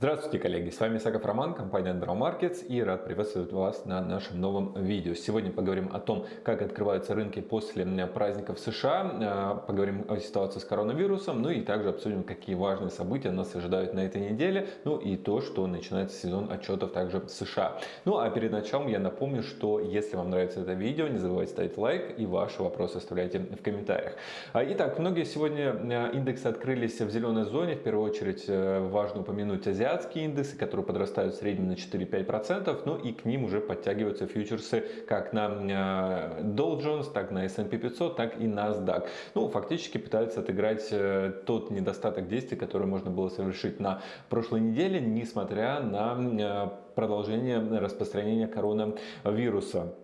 Здравствуйте, коллеги! С вами Саков Роман, компания Androw Markets и рад приветствовать вас на нашем новом видео. Сегодня поговорим о том, как открываются рынки после праздников США, э, поговорим о ситуации с коронавирусом, ну и также обсудим, какие важные события нас ожидают на этой неделе, ну и то, что начинается сезон отчетов также в США. Ну а перед началом я напомню, что если вам нравится это видео, не забывайте ставить лайк и ваши вопросы оставляйте в комментариях. А, итак, многие сегодня э, индексы открылись в зеленой зоне, в первую очередь э, важно упомянуть азиатские азиатские индексы, которые подрастают в среднем на 4-5%, ну и к ним уже подтягиваются фьючерсы как на э, Dow Jones, так на S&P 500, так и NASDAQ. Ну, фактически пытаются отыграть э, тот недостаток действий, который можно было совершить на прошлой неделе, несмотря на э, продолжение распространения коронавируса.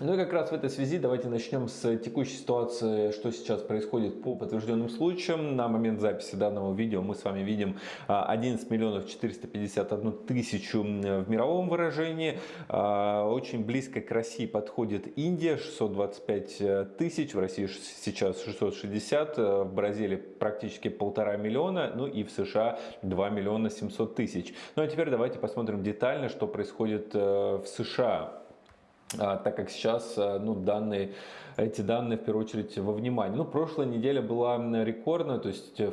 Ну и как раз в этой связи давайте начнем с текущей ситуации, что сейчас происходит по подтвержденным случаям. На момент записи данного видео мы с вами видим 11 а, миллионов 451 тысячу в мировом выражении. А, очень близко к России подходит Индия, 625 э, тысяч, в России сейчас 660, э, в Бразилии практически полтора миллиона, ну и в США 2 миллиона 700 тысяч. Ну а теперь давайте посмотрим детально, что происходит э, в США. А, так как сейчас э, ну, данные эти данные в первую очередь во внимание. Ну, прошлая неделя была рекордная, то есть 2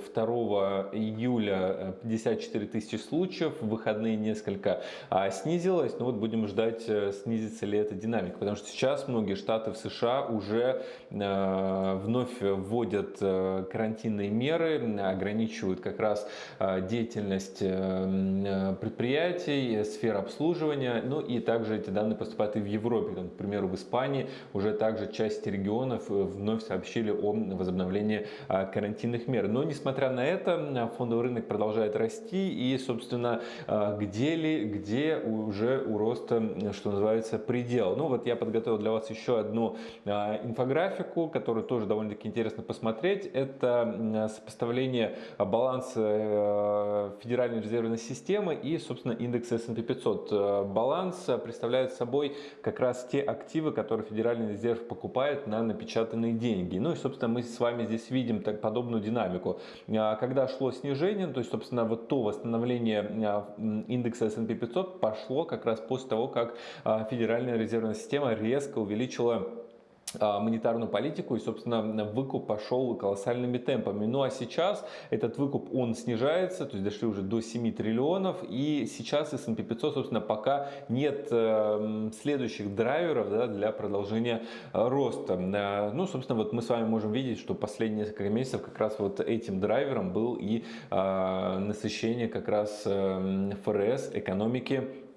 июля 54 э, тысячи случаев, в выходные несколько а, снизилось, но вот будем ждать, э, снизится ли эта динамика, потому что сейчас многие штаты в США уже э, вновь вводят карантинные меры, ограничивают как раз деятельность предприятий, сфер обслуживания, ну и также эти данные поступают и в Европе, к примеру, в Испании уже также часть регионов э, вновь сообщили о возобновлении а, карантинных мер. Но несмотря на это, фондовый рынок продолжает расти и, собственно, а, где ли, где уже у роста, что называется, предел. Ну вот я подготовил для вас еще одну а, инфографику, которую тоже довольно-таки интересно посмотреть. Это сопоставление баланса э, Федеральной резервной системы и, собственно, индекса S&P 500. Баланс представляет собой как раз те активы, которые Федеральный резерв покупает на напечатанные деньги. Ну и, собственно, мы с вами здесь видим так, подобную динамику. А, когда шло снижение, то есть, собственно, вот то восстановление а, индекса S&P 500 пошло как раз после того, как а, Федеральная резервная система резко увеличила монетарную политику и, собственно, выкуп пошел колоссальными темпами. Ну а сейчас этот выкуп, он снижается, то есть дошли уже до 7 триллионов и сейчас S&P 500, собственно, пока нет э, следующих драйверов да, для продолжения э, роста. Э, ну, собственно, вот мы с вами можем видеть, что последние несколько месяцев как раз вот этим драйвером был и насыщение как раз ФРС, экономики а,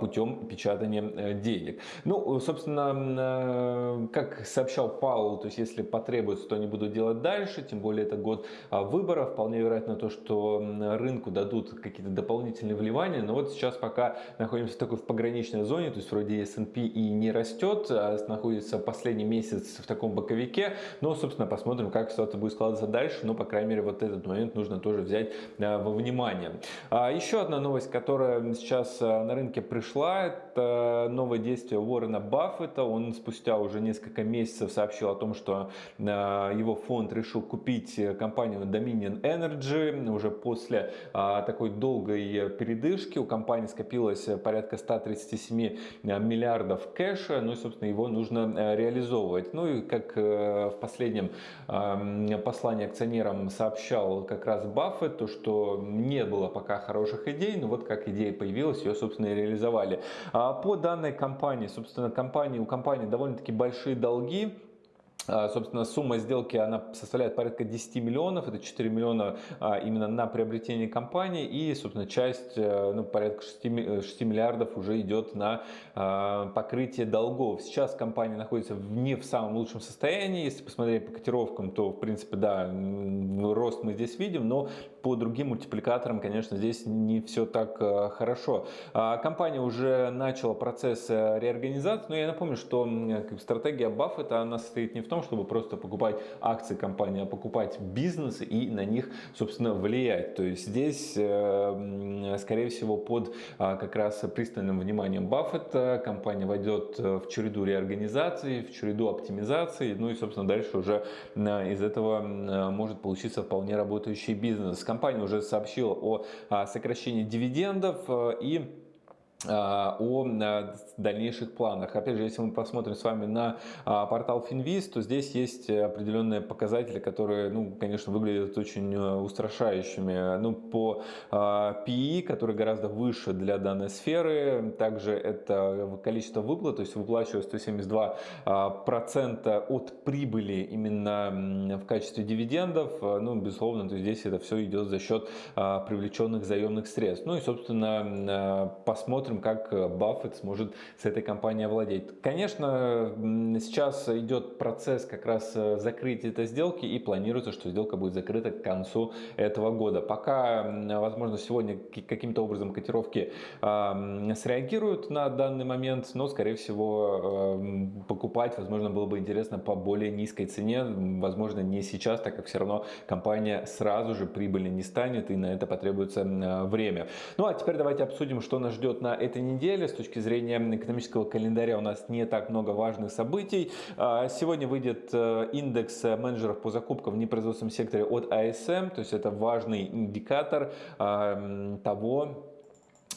путем печатания э, денег. Ну, собственно, э, как сообщал Паул, то есть если потребуется, то они будут делать дальше, тем более это год а, выборов, вполне вероятно то, что рынку дадут какие-то дополнительные вливания, но вот сейчас пока находимся такой в пограничной зоне, то есть вроде S&P и не растет, а находится последний месяц в таком боковике, но, собственно, посмотрим, как ситуация будет складываться дальше, но, по крайней мере, вот этот момент нужно тоже взять э, во внимание. Еще одна новость, которая сейчас на рынке рынке пришла. Это новое действие Уоррена Баффета. Он спустя уже несколько месяцев сообщил о том, что э, его фонд решил купить компанию Dominion Energy. Уже после э, такой долгой передышки у компании скопилось порядка 137 миллиардов кэша. Ну и, собственно, его нужно э, реализовывать. Ну и как в последнем послании акционерам сообщал как раз Баффет, то что не было пока хороших идей, но вот как идея появилась, ее, собственно, и реализовали. А по данной компании, собственно, компании, у компании довольно-таки большие долги, собственно, сумма сделки она составляет порядка 10 миллионов, это 4 миллиона а, именно на приобретение компании. И, собственно, часть, э, ну, порядка 6, 6 миллиардов уже идет на а, покрытие долгов. Сейчас компания находится не в самом лучшем состоянии, если посмотреть по котировкам, то, в принципе, да, рост мы здесь видим, но по другим мультипликаторам, конечно, здесь не все так э, хорошо. Компания уже начала процесс э, реорганизации, но я напомню, что стратегия Баффета, она состоит не в том, том, чтобы просто покупать акции компании, а покупать бизнесы и на них, собственно, влиять. То есть здесь, э, скорее всего, под а, как раз пристальным вниманием Баффета компания войдет в череду реорганизации, в череду оптимизации, ну и, собственно, дальше уже из этого может получиться вполне работающий бизнес. Компания уже сообщила о а, сокращении дивидендов э, и о дальнейших планах. Опять же, если мы посмотрим с вами на а, портал Finviz, то здесь есть определенные показатели, которые, ну, конечно, выглядят очень э, устрашающими. Ну, по PE, который гораздо выше для данной сферы, также это количество выплат, то есть выплачивают 172% от прибыли именно в качестве дивидендов. Ну, безусловно, то здесь это все идет за счет привлеченных заемных средств. Ну и, собственно, посмотрим, посмотрим, как э, Баффет сможет с этой компанией овладеть. Конечно, сейчас идет процесс как раз э, закрытия этой сделки и планируется, что сделка будет закрыта к концу этого года. Пока, возможно, сегодня каким-то образом котировки э, среагируют на данный момент, но, скорее всего, э, покупать, возможно, было бы интересно по более низкой цене. Возможно, не сейчас, так как все равно компания сразу же прибыли не станет и на это потребуется время. Ну а теперь давайте обсудим, что нас ждет на этой неделе. С точки зрения экономического календаря у нас не так много важных событий. А, сегодня выйдет э, индекс менеджеров по закупкам в непроизводственном секторе от ASM, то есть это важный индикатор а, того, а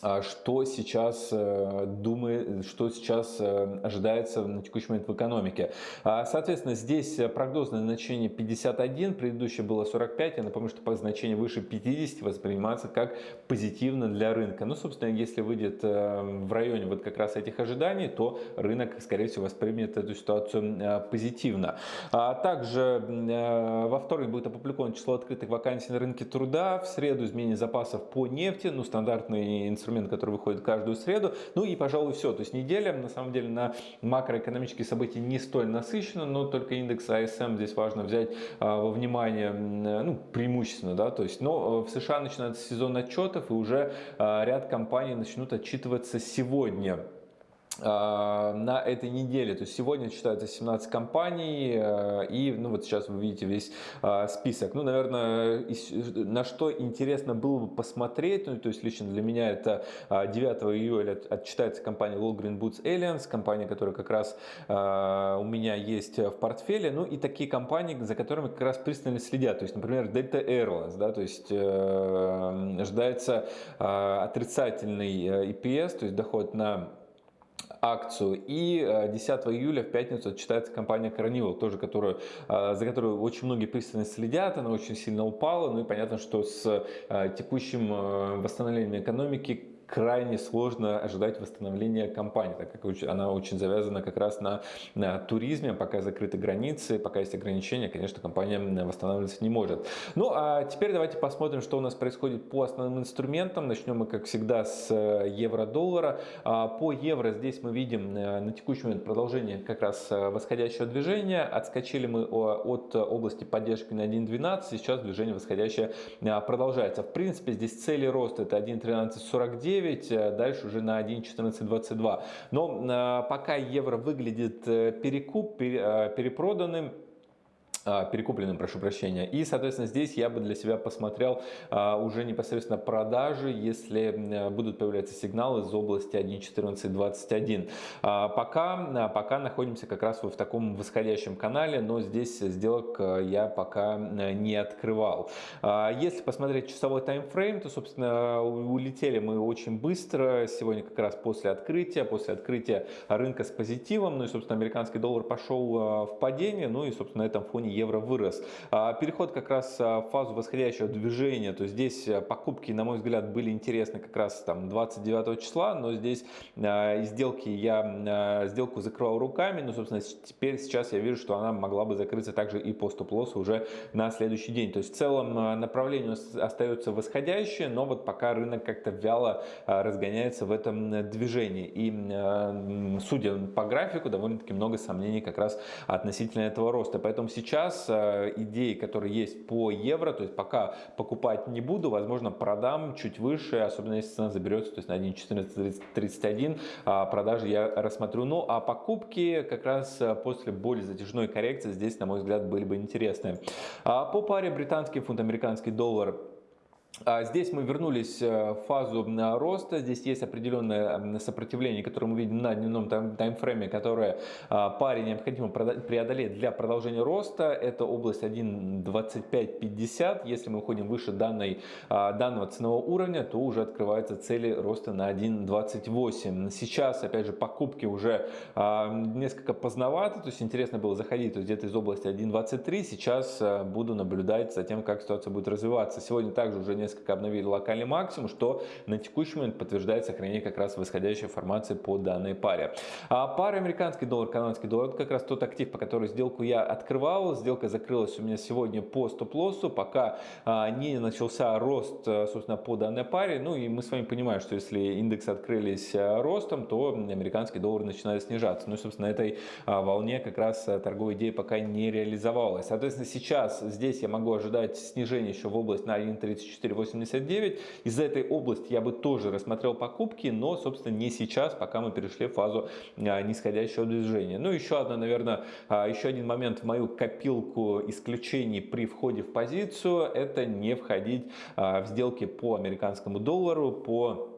что сейчас э, думает, что сейчас э, ожидается на текущий момент в экономике. А, соответственно, здесь прогнозное значение 51, предыдущее было 45. Я напомню, что значение выше 50 воспринимается как позитивно для рынка. Ну, собственно, если выйдет э, в районе вот как раз этих ожиданий, то рынок, скорее всего, воспримет эту ситуацию позитивно. А также во вторник будет опубликовано число открытых вакансий на рынке труда. В среду изменение запасов по нефти, ну, стандартный инструмент инструмент, который выходит каждую среду. Ну и, пожалуй, все. То есть неделя, на самом деле, на макроэкономические события не столь насыщена, но только индекс ASM здесь важно взять а, во внимание, ну, преимущественно, да, то есть, но э, в США начинается сезон отчетов, и уже а, ряд компаний начнут отчитываться сегодня. А, на этой неделе. То есть сегодня читается 17 компаний, э, и ну вот сейчас вы видите весь а, список. Ну, наверное, на что интересно было бы посмотреть, ну, то есть лично для меня это 9 а, июля отчитается компания Walgreen Boots Alliance, компания, которая как раз у меня есть в портфеле, ну и такие компании, за которыми как раз пристально следят. То есть, например, Delta Airlines, да, то есть э, ожидается отрицательный э, EPS, то есть доход на акцию. И 10 э, июля в пятницу отчитается компания Carnival, тоже которую, э, за которую очень многие пристально следят. Она очень сильно упала. Ну и понятно, что с э, текущим восстановлением экономики крайне сложно ожидать восстановления компании, так как она очень завязана как раз на, на туризме, пока закрыты границы, пока есть ограничения, конечно, компания восстанавливаться не может. Ну, а теперь давайте посмотрим, что у нас происходит по основным инструментам. Начнем мы, как всегда, с э, евро-доллара. А, по евро здесь мы видим э, на текущий момент продолжение как раз э, восходящего движения. Отскочили мы от области поддержки на 1.12, сейчас движение восходящее продолжается. В принципе, здесь цели роста это 1.1349, 1.09, э, дальше уже на 1.1422. Но э, пока евро выглядит э, перекуп, перепроданным, перекупленным, прошу прощения. И, соответственно, здесь я бы для себя посмотрел а, уже непосредственно продажи, если будут появляться сигналы из области 1.1421. А, пока, пока находимся как раз в таком восходящем канале, но здесь сделок я пока не открывал. Если посмотреть часовой таймфрейм, то, собственно, улетели мы очень быстро. Сегодня как раз после открытия, после открытия рынка с позитивом, ну и, собственно, американский доллар пошел в падение, ну и, собственно, на этом фоне евро вырос. А, переход как раз а, в фазу восходящего движения, то здесь а, покупки, на мой взгляд, были интересны как раз там 29 числа, но здесь сделки я сделку закрывал руками, но, собственно, теперь сейчас я вижу, что она могла бы закрыться также и по стоп-лоссу уже на следующий день. То есть в целом направление остается восходящее, но вот пока рынок как-то вяло разгоняется в этом движении. И судя по графику, довольно-таки много сомнений как раз относительно этого роста. Поэтому сейчас сейчас идеи, которые есть по евро, то есть пока покупать не буду, возможно, продам чуть выше, особенно если цена заберется, то есть на 1.1431 продажи я рассмотрю. Ну, а покупки как раз после более затяжной коррекции здесь, на мой взгляд, были бы интересны. По паре британский фунт, американский доллар а здесь мы вернулись э, в фазу роста, здесь есть определенное сопротивление, которое мы видим на дневном таймфрейме, которое а, паре необходимо преодолеть для продолжения роста. Это область 1.2550. Если мы уходим выше данной, а, данного ценового уровня, то уже открываются цели роста на 1.28. Сейчас, опять же, покупки уже несколько поздновато, то есть интересно было заходить где-то из области 1.23. Сейчас буду наблюдать за тем, как ситуация будет развиваться. Сегодня также уже несколько обновили локальный максимум, что на текущий момент подтверждает сохранение как раз восходящей формации по данной паре. А пара американский доллар, канадский доллар, это как раз тот актив, по которому сделку я открывал. Сделка закрылась у меня сегодня по стоп-лоссу, пока а, не начался рост, а, собственно, по данной паре. Ну и мы с вами понимаем, что если индексы открылись а, ростом, то американский доллар начинает снижаться. Ну и, собственно, этой волне как раз торговая идея пока не реализовалась. Соответственно, сейчас здесь я могу ожидать снижения еще в область на 1.34 4,89. Из этой области я бы тоже рассмотрел покупки, но, собственно, не сейчас, пока мы перешли в фазу а, нисходящего движения. Ну, еще одна, наверное, а, еще один момент в мою копилку исключений при входе в позицию, это не входить а, в сделки по американскому доллару, по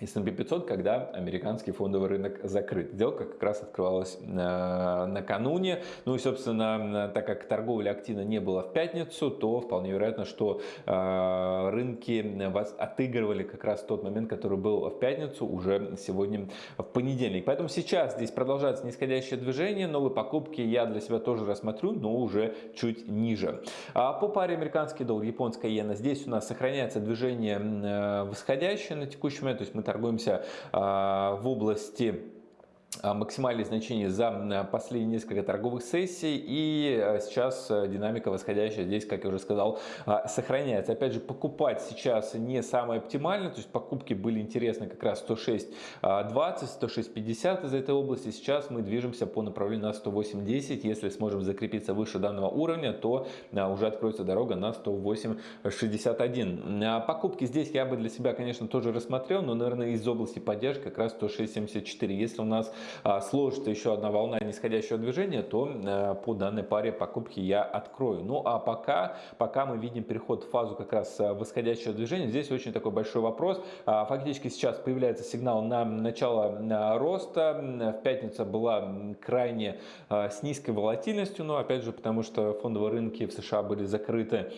S&P 500, когда американский фондовый рынок закрыт. Сделка как раз открывалась э, накануне. Ну и, собственно, так как торговля активно не было в пятницу, то вполне вероятно, что э, рынки вас отыгрывали как раз тот момент, который был в пятницу, уже сегодня в понедельник. Поэтому сейчас здесь продолжается нисходящее движение. Новые покупки я для себя тоже рассмотрю, но уже чуть ниже. А по паре американский доллар, японская иена, здесь у нас сохраняется движение э, восходящее на текущий момент. То есть мы торгуемся а, в области максимальные значения за последние несколько торговых сессий и а, сейчас а, динамика восходящая здесь, как я уже сказал, сохраняется. Опять же, покупать сейчас не самое оптимальное, то есть покупки были интересны как раз 106.20, 106.50 из этой области. Сейчас мы движемся по направлению на 108.10. Если сможем закрепиться выше данного уровня, то уже откроется дорога на 108.61. Покупки здесь я бы для себя, конечно, тоже рассмотрел, но, наверное, из области поддержки как раз 106.74. Если у нас а, сложится еще одна волна нисходящего движения, то э, по данной паре покупки я открою. Ну а пока, пока мы видим переход в фазу как раз э, восходящего движения, здесь очень такой большой вопрос. А, фактически сейчас появляется сигнал на начало э, роста. В пятницу была крайне с низкой волатильностью, но опять же потому что фондовые рынки в США были закрыты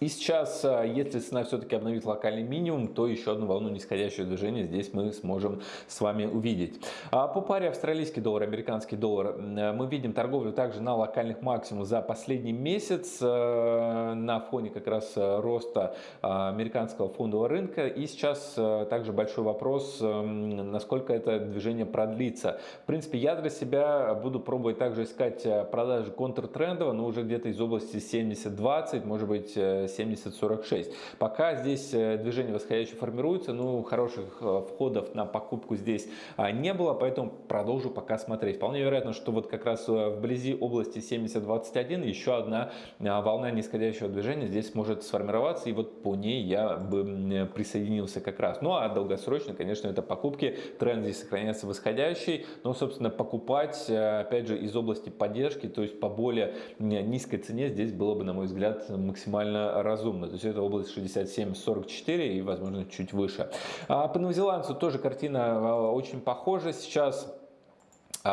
и сейчас, а, если цена все-таки обновит локальный минимум, то еще одну волну нисходящего движения здесь мы сможем с вами увидеть. А по паре австралийский доллар, американский доллар мы видим торговлю также на локальных максимумах за последний месяц а, на фоне как раз роста американского фондового рынка. И сейчас также большой вопрос, насколько это движение продлится. В принципе, я для себя буду пробовать также искать продажи контртрендово, но уже где-то из области 70-20, может быть 70-46. Пока здесь э, движение восходящее формируется, ну, хороших э, входов на покупку здесь а, не было, поэтому продолжу пока смотреть. Вполне вероятно, что вот как раз э, вблизи области 70-21 еще одна а, волна нисходящего движения здесь может сформироваться, и вот по ней я бы присоединился как раз. Ну, а долгосрочно, конечно, это покупки, тренд здесь сохраняется восходящий, но, собственно, покупать, опять же, из области поддержки, то есть по более низкой цене здесь было бы, на мой взгляд, максимально разумно. То есть это область 67-44 и, возможно, чуть выше. А по новозеландцу тоже картина а, очень похожа. Сейчас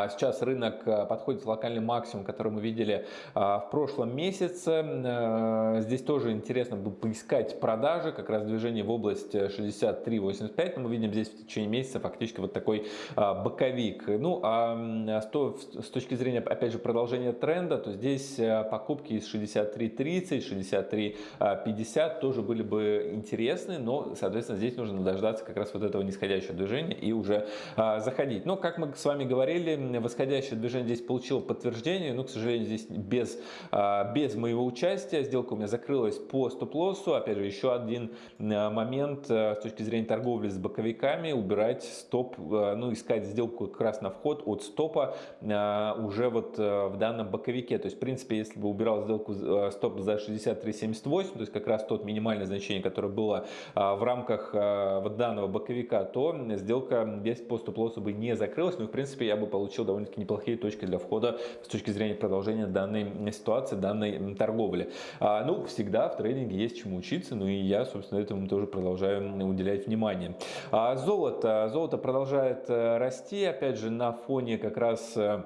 сейчас рынок э, подходит к локальный максимум, который мы видели а, в прошлом месяце. Э, здесь тоже интересно было поискать продажи, как раз движение в область 63.85. Но мы видим здесь в течение месяца фактически вот такой а, боковик. Ну а с точки зрения, опять же, продолжения тренда, то здесь э, покупки из 63.30, 63.50 тоже были бы интересны, но, соответственно, здесь нужно дождаться как раз вот этого нисходящего движения и уже заходить. Но, как мы с вами говорили, восходящее движение здесь получило подтверждение, но, к сожалению, здесь без, а, без моего участия. Сделка у меня закрылась по стоп-лоссу. Опять же, еще один момент с точки зрения торговли с боковиками, убирать стоп, ну, искать сделку как раз на вход от стопа уже вот в данном боковике. То есть, в принципе, если бы убирал сделку стоп за 63.78, то есть как раз тот минимальное значение, которое было в рамках вот данного боковика, то сделка без по стоп-лоссу бы не закрылась. Ну, в принципе, я бы получил довольно-таки неплохие точки для входа с точки зрения продолжения данной ситуации, данной торговли. А, ну, всегда в трейдинге есть чему учиться, ну и я, собственно, этому тоже продолжаю уделять внимание. А, золото. Золото продолжает э, расти, опять же, на фоне как раз э,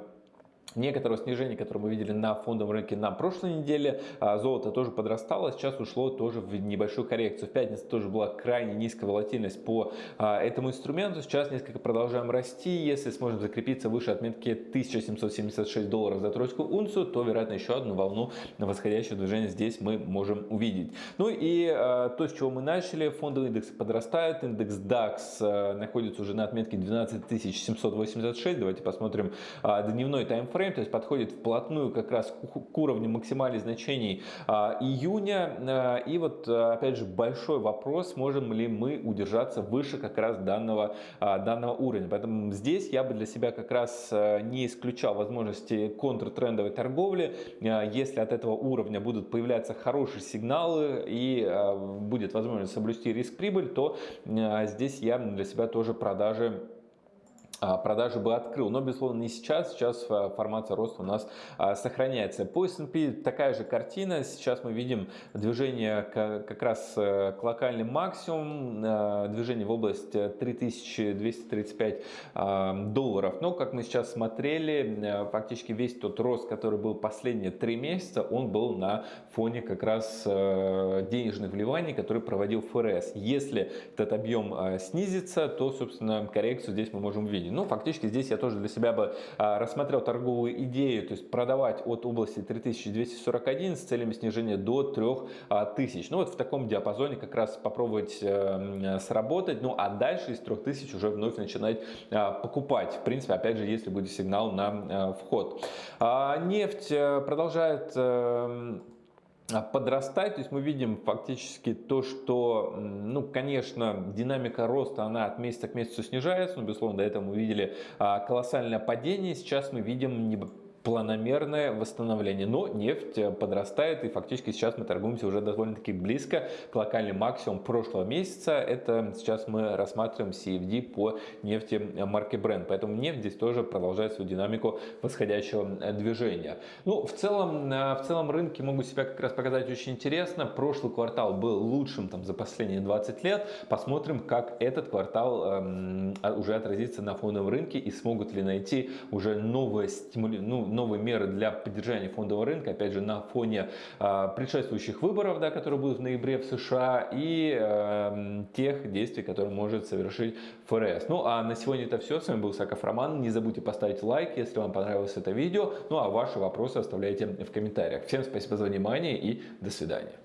некоторого снижения, которое мы видели на фондовом рынке на прошлой неделе. А, золото тоже подрастало, сейчас ушло тоже в небольшую коррекцию. В пятницу тоже была крайне низкая волатильность по а, этому инструменту. Сейчас несколько продолжаем расти. Если сможем закрепиться выше отметки 1776 долларов за тройскую унцию, то, вероятно, еще одну волну восходящего движения здесь мы можем увидеть. Ну и а, то, с чего мы начали, фондовый индекс подрастает. Индекс DAX находится уже на отметке 12786. Давайте посмотрим дневной таймфрейм таймфрейм, то есть подходит вплотную как раз к уровню максимальных значений а, июня. А, и вот а, опять же большой вопрос, можем ли мы удержаться выше как раз данного, данного уровня. Поэтому здесь я бы для себя как раз не исключал возможности контртрендовой торговли. Если от этого уровня будут появляться хорошие сигналы и будет возможность соблюсти риск-прибыль, то здесь я для себя тоже продажи продажи бы открыл. Но, безусловно, не сейчас. Сейчас а, формация роста у нас а, сохраняется. По S&P такая же картина. Сейчас мы видим движение как раз э, к локальным максимум, движение в область 3235 долларов. Но, как мы сейчас смотрели, э, фактически весь тот рост, который был последние три месяца, он был на фоне как раз э, денежных вливаний, которые проводил ФРС. Если этот объем снизится, то, собственно, коррекцию здесь мы можем увидеть. Ну, фактически здесь я тоже для себя бы а, рассмотрел торговую идею, то есть продавать от области 3241 с целями снижения до 3000. Ну, вот в таком диапазоне как раз попробовать э, сработать. Ну, а дальше из 3000 уже вновь начинать а, покупать. В принципе, опять же, если будет сигнал на э, вход. А, нефть э, продолжает а, подрастать. То есть мы видим фактически то, что, ну, конечно, динамика роста, она от месяца к месяцу снижается. Но, безусловно, до этого мы видели а, колоссальное падение. Сейчас мы видим планомерное восстановление. Но нефть э, подрастает и фактически сейчас мы торгуемся уже довольно-таки близко к локальному максимуму прошлого месяца. Это сейчас мы рассматриваем CFD по нефти марки Brent. Поэтому нефть здесь тоже продолжает свою динамику восходящего э, движения. Ну, в целом, э, в целом рынки могут себя как раз показать очень интересно. Прошлый квартал был лучшим там, за последние 20 лет. Посмотрим, как этот квартал эм, уже отразится на фондовом рынке и смогут ли найти уже новые стимули, ну, новые меры для поддержания фондового рынка, опять же, на фоне э, предшествующих выборов, да, которые будут в ноябре в США, и э, тех действий, которые может совершить ФРС. Ну, а на сегодня это все. С вами был Саков Роман. Не забудьте поставить лайк, если вам понравилось это видео. Ну, а ваши вопросы оставляйте в комментариях. Всем спасибо за внимание и до свидания.